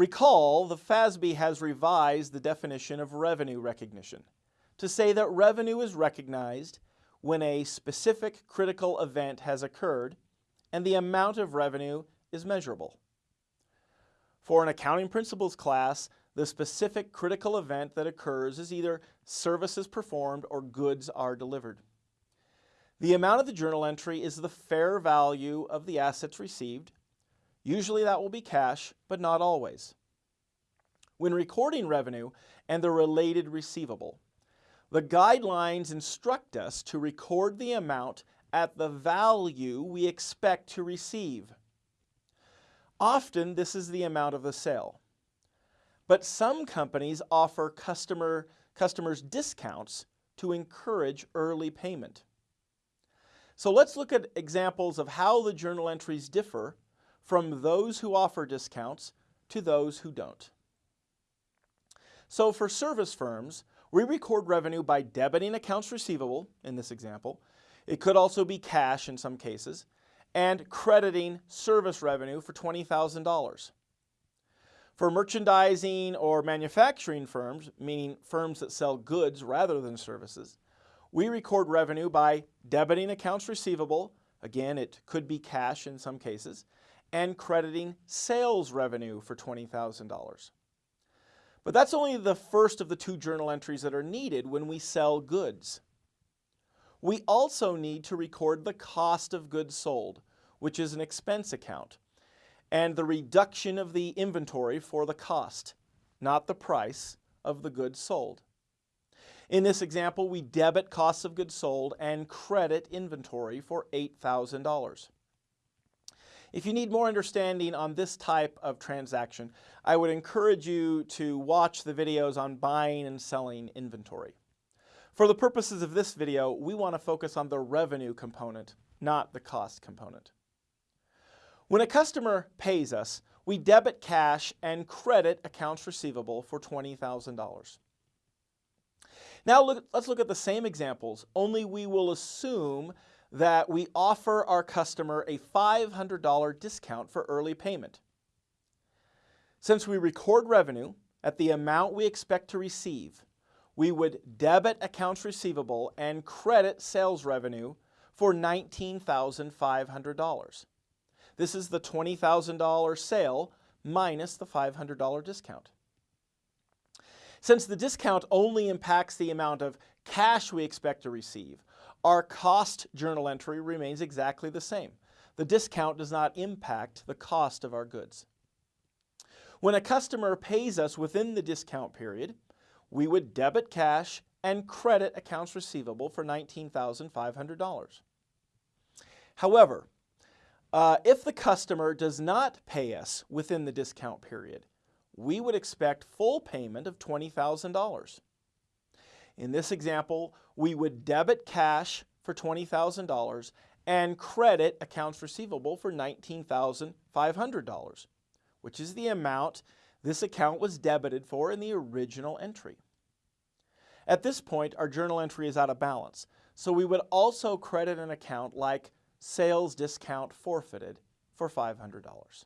Recall, the FASB has revised the definition of revenue recognition to say that revenue is recognized when a specific critical event has occurred and the amount of revenue is measurable. For an accounting principles class, the specific critical event that occurs is either services performed or goods are delivered. The amount of the journal entry is the fair value of the assets received. Usually that will be cash, but not always. When recording revenue and the related receivable, the guidelines instruct us to record the amount at the value we expect to receive. Often this is the amount of the sale. But some companies offer customer, customers discounts to encourage early payment. So let's look at examples of how the journal entries differ from those who offer discounts to those who don't. So for service firms, we record revenue by debiting accounts receivable, in this example. It could also be cash in some cases, and crediting service revenue for $20,000. For merchandising or manufacturing firms, meaning firms that sell goods rather than services, we record revenue by debiting accounts receivable, again it could be cash in some cases, and crediting sales revenue for $20,000. But that's only the first of the two journal entries that are needed when we sell goods. We also need to record the cost of goods sold, which is an expense account and the reduction of the inventory for the cost, not the price of the goods sold. In this example, we debit costs of goods sold and credit inventory for $8,000. If you need more understanding on this type of transaction, I would encourage you to watch the videos on buying and selling inventory. For the purposes of this video, we want to focus on the revenue component, not the cost component. When a customer pays us, we debit cash and credit accounts receivable for $20,000. Now look, let's look at the same examples, only we will assume that we offer our customer a $500 discount for early payment. Since we record revenue at the amount we expect to receive, we would debit accounts receivable and credit sales revenue for $19,500. This is the $20,000 sale minus the $500 discount. Since the discount only impacts the amount of cash we expect to receive, our cost journal entry remains exactly the same. The discount does not impact the cost of our goods. When a customer pays us within the discount period, we would debit cash and credit accounts receivable for $19,500. However, uh, if the customer does not pay us within the discount period, we would expect full payment of $20,000. In this example, we would debit cash for $20,000 and credit accounts receivable for $19,500, which is the amount this account was debited for in the original entry. At this point, our journal entry is out of balance, so we would also credit an account like sales discount forfeited for $500.